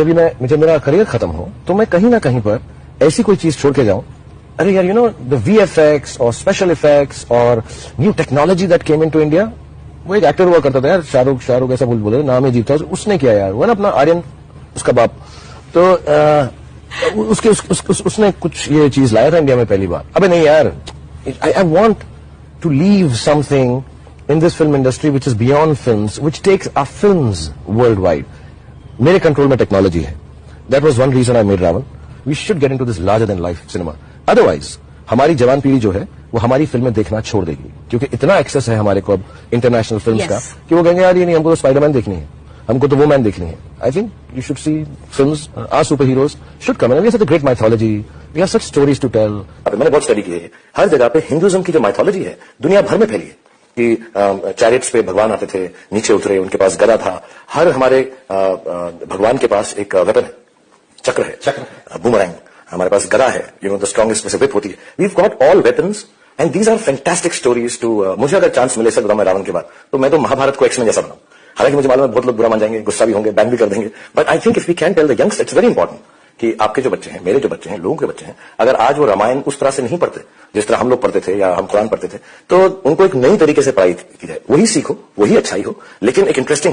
जब मैं मुझे मेरा करियर खत्म हो तो मैं कहीं ना कहीं पर ऐसी कोई चीज़ छोड़ के जाऊँ। अरे यार you know the V F X और स्पेशल इफेक्ट्स और new technology that came in to India वो एक एक्टर हुआ करता था यार शाहरुख शाहरुख ऐसा बोल बोले नाम है जीत उसने किया यार वो ना अपना आर्यन उसका बाप। तो आ, उसके उस, उस, उस, उसने कुछ ये चीज़ लाया था इंडिया में पहली बार। अबे नहीं यार I I want to leave something in this film industry which is beyond film which takes takes film world worldwide. मेरे कंट्रोल में टेक्नोलॉजी है। That was one reason I made Raavan we should get in to this larger than life cinema otherwise हमारी जवान पीढ़ी जो है वो हमारी फ़िल्में देखना छोड़ देगी। क्योंकि इतना एक्सेस है हमारे को अब इंटरनेशनल फ़िल्म Yes. का कि वो कहेंगे यार ये नहीं हमको तो स्पाइडरमैन देखनी है। हमको तो वो मैन देखनी है. I think you should see film are superheroes should come we such great mythology we have such stories to tell मैंने बहुत स्टडी की है। हर जगह पे हिंदुइज्म की जो माइथोलॉजी है दुनिया भर में फैली है। कि चैरिट्स पे भगवान आते थे नीचे उतरे उनके पास गदा था। हर हमारे भगवान के पास एक वेपन है चक्र है। चक्र बुमरैंग हमारे पास गदा है यू नो द स्ट्रॉन्गेस्ट में से whip होती है। We got all weapons and these are fantastic stories to मुझे अगर चांस मिले सर मैं रावण के बाद तो मैं तो महाभारत को एक्समेन जैसा बनाऊँ। हालाँकि मुझे मालूम है बहुत लोग बुरा मान जाएँगे गुस्सा भी होंगे बैन भी कर देंगे। But I think if we can tell the youngs it's very important कि आपके जो बच्चे हैं, मेरे जो बच्चे हैं, लोगों के बच्चे हैं, अगर आज वो रामायण उस तरह से नहीं पढ़ते, जिस तरह हम लोग पढ़ते थे या हम कुरान पढ़ते थे तो उनको एक नई तरीके से पढ़ाई की जाए। वही सीखो, वही अच्छाई हो, लेकिन एक इंटरेस्टिंग